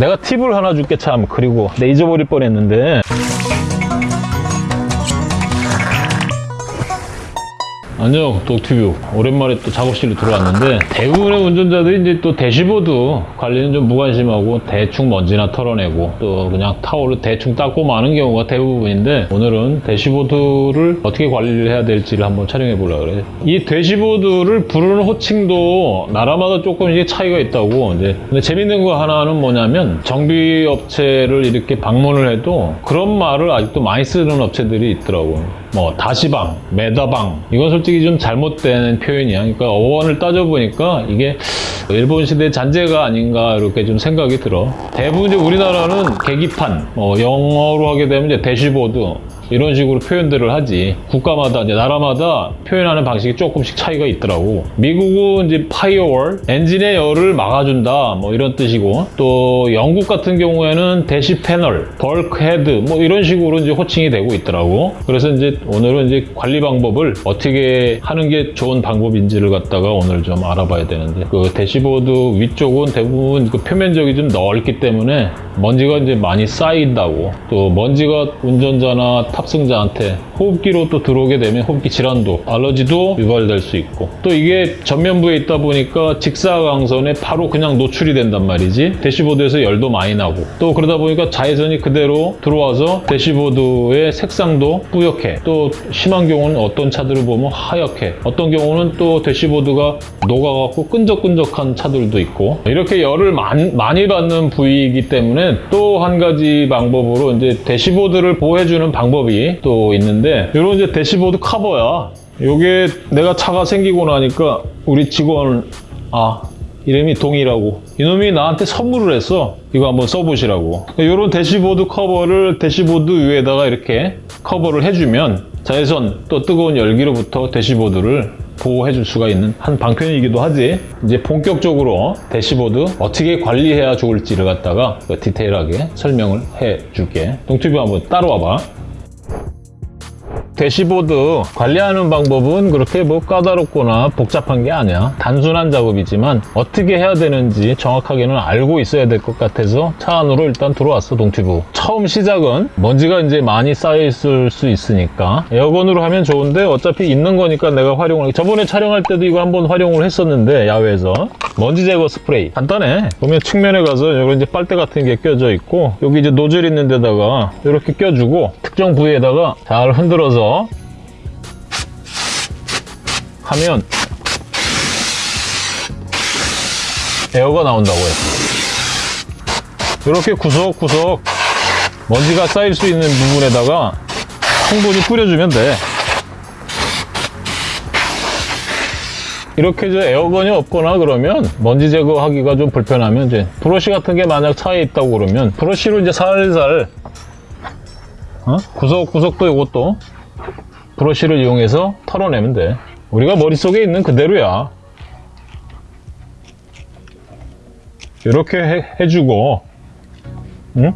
내가 팁을 하나 줄게 참. 그리고 내 잊어버릴 뻔했는데 안녕 독튜브 오랜만에 또 작업실로 들어왔는데 대부분의 운전자들이 이제 또 대시보드 관리는 좀 무관심하고 대충 먼지나 털어내고 또 그냥 타올로 대충 닦고 마는 경우가 대부분인데 오늘은 대시보드를 어떻게 관리를 해야 될지를 한번 촬영해 보려고 그래요 이 대시보드를 부르는 호칭도 나라마다 조금씩 차이가 있다고. 이제 근데 재밌는 거 하나는 뭐냐면 정비 업체를 이렇게 방문을 해도 그런 말을 아직도 많이 쓰는 업체들이 있더라고요 뭐 다시방, 메다방 이건 솔직히 좀 잘못된 표현이야. 그러니까 어원을 따져보니까 이게 일본 시대 잔재가 아닌가 이렇게 좀 생각이 들어. 대부분 이제 우리나라는 계기판, 뭐 영어로 하게 되면 이제 대시보드 이런 식으로 표현들을 하지. 국가마다 이제 나라마다 표현하는 방식이 조금씩 차이가 있더라고. 미국은 이제 firewall, 엔진의 열을 막아준다 뭐 이런 뜻이고 또 영국 같은 경우에는 dash panel, bulkhead 뭐 이런 식으로 이제 호칭이 되고 있더라고. 그래서 이제 오늘은 이제 관리 방법을 어떻게 하는 게 좋은 방법인지를 갖다가 오늘 좀 알아봐야 되는데 그 대시보드 위쪽은 대부분 그 표면적이 좀 넓기 때문에 먼지가 이제 많이 쌓인다고 또 먼지가 운전자나 탑승자한테 호흡기로 또 들어오게 되면 호흡기 질환도 알러지도 유발될 수 있고. 또 이게 전면부에 있다 보니까 직사광선에 바로 그냥 노출이 된단 말이지. 대시보드에서 열도 많이 나고. 또 그러다 보니까 자외선이 그대로 들어와서 대시보드의 색상도 뿌옇게. 또 심한 경우는 어떤 차들을 보면 하얗게. 어떤 경우는 또 대시보드가 녹아갖고 끈적끈적한 차들도 있고. 이렇게 열을 많- 많이 받는 부위이기 때문에 또 한 가지 방법으로 이제 대시보드를 보호해주는 방법이 또 있는데 이런 이제 대시보드 커버야. 요게 내가 차가 생기고 나니까 우리 직원 아 이름이 동이라고. 이놈이 나한테 선물을 했어. 이거 한번 써보시라고. 이런 대시보드 커버를 대시보드 위에다가 이렇게 커버를 해주면 자외선 또 뜨거운 열기로부터 대시보드를 보호해 줄 수가 있는 한 방편이기도 하지. 이제 본격적으로 대시보드 어떻게 관리해야 좋을지를 갖다가 디테일하게 설명을 해 줄게. 동튜브 한번 따라와 봐 대시보드 관리하는 방법은 그렇게 뭐 까다롭거나 복잡한 게 아니야. 단순한 작업이지만 어떻게 해야 되는지 정확하게는 알고 있어야 될 것 같아서 차 안으로 일단 들어왔어, 동튜브. 처음 시작은 먼지가 이제 많이 쌓여 있을 수 있으니까 에어건으로 하면 좋은데 어차피 있는 거니까 내가 활용을 저번에 촬영할 때도 이거 한번 활용을 했었는데 야외에서 먼지 제거 스프레이 간단해. 보면 측면에 가서 여기 이제 빨대 같은 게 껴져 있고 여기 이제 노즐 있는 데다가 이렇게 껴주고 특정 부위에다가 잘 흔들어서 하면 에어가 나온다고 해요. 이렇게 구석구석 먼지가 쌓일 수 있는 부분에다가 충분히 뿌려주면 돼. 이렇게 저 에어건이 없거나 그러면 먼지 제거하기가 좀 불편하면 이제 브러쉬 같은 게 만약 차에 있다고 그러면 브러쉬로 이제 살살 어? 구석구석도 이것도 브러쉬를 이용해서 털어내면 돼. 우리가 머릿속에 있는 그대로야. 이렇게 해, 해주고, 응?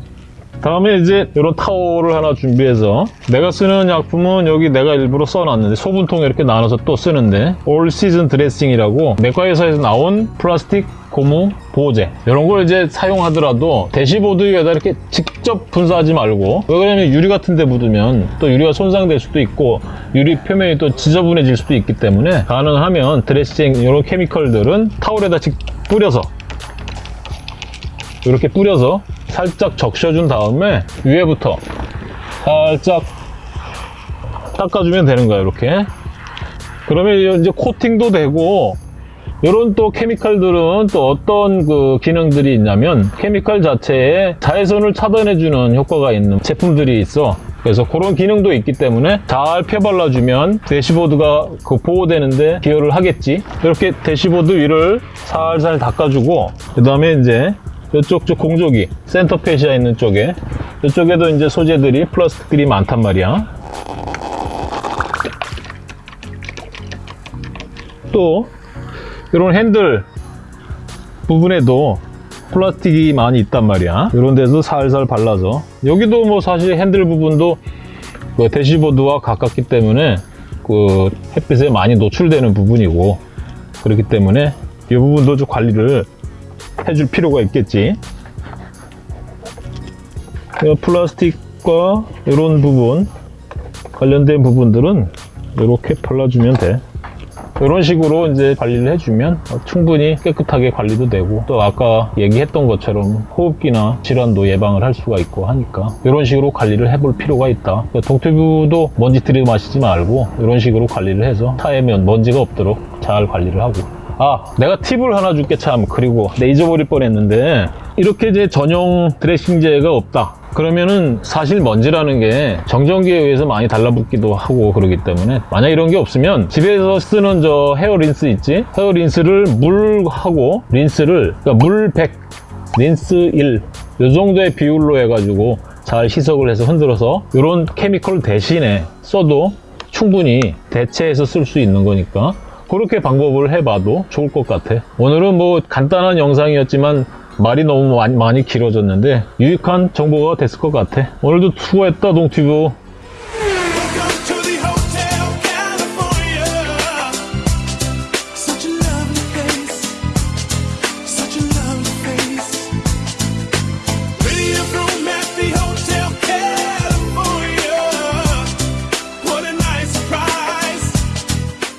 다음에 이제 이런 타올을 하나 준비해서 내가 쓰는 약품은 여기 내가 일부러 써놨는데 소분통에 이렇게 나눠서 또 쓰는데 All Season Dressing이라고 내과 회사에서 나온 플라스틱 고무 보호제 이런 걸 이제 사용하더라도 대시보드 위에다 이렇게 직접 분사하지 말고 왜 그러냐면 유리 같은 데 묻으면 또 유리가 손상될 수도 있고 유리 표면이 또 지저분해질 수도 있기 때문에 가능하면 드레싱 이런 케미컬들은 타올에다 직 뿌려서 이렇게 뿌려서 살짝 적셔준 다음에 위에부터 살짝 닦아주면 되는 거야 이렇게. 그러면 이제 코팅도 되고 이런 또 케미칼들은 또 어떤 그 기능들이 있냐면 케미칼 자체에 자외선을 차단해주는 효과가 있는 제품들이 있어. 그래서 그런 기능도 있기 때문에 잘 펴발라주면 대시보드가 그 보호되는데 기여를 하겠지. 이렇게 대시보드 위를 살살 닦아주고 그 다음에 이제 이쪽 저 공조기 center fascia 있는 쪽에 이쪽에도 이제 소재들이 플라스틱들이 많단 말이야. 또 이런 핸들 부분에도 플라스틱이 많이 있단 말이야. 이런 데도 살살 발라서. 여기도 뭐 사실 핸들 부분도 그 대시보드와 가깝기 때문에 그 햇빛에 많이 노출되는 부분이고 그렇기 때문에 이 부분도 좀 관리를 해줄 필요가 있겠지. 이 플라스틱과 이런 부분 관련된 부분들은 이렇게 발라주면 돼. 이런 식으로 이제 관리를 해주면 충분히 깨끗하게 관리도 되고 또 아까 얘기했던 것처럼 호흡기나 질환도 예방을 할 수가 있고 하니까 이런 식으로 관리를 해볼 필요가 있다. 그러니까 동튜브도 먼지 들이 마시지 말고 이런 식으로 관리를 해서 차에 면 먼지가 없도록 잘 관리를 하고. 아 내가 팁을 하나 줄게 참. 그리고 내 잊어버릴 뻔했는데. 이렇게 이제 전용 드레싱제가 없다 그러면은 사실 먼지라는 게 정전기에 의해서 많이 달라붙기도 하고 그러기 때문에 만약 이런 게 없으면 집에서 쓰는 저 헤어 린스 있지 헤어 린스를 물하고 린스를 그러니까 물 100, 린스 1, 이 정도의 비율로 해가지고 잘 희석을 해서 흔들어서 이런 케미컬 대신에 써도 충분히 대체해서 쓸 수 있는 거니까 그렇게 방법을 해봐도 좋을 것 같아. 오늘은 뭐 간단한 영상이었지만 말이 너무 많이, 많이 길어졌는데 유익한 정보가 됐을 것 같아. 오늘도 수고했다 동튜브.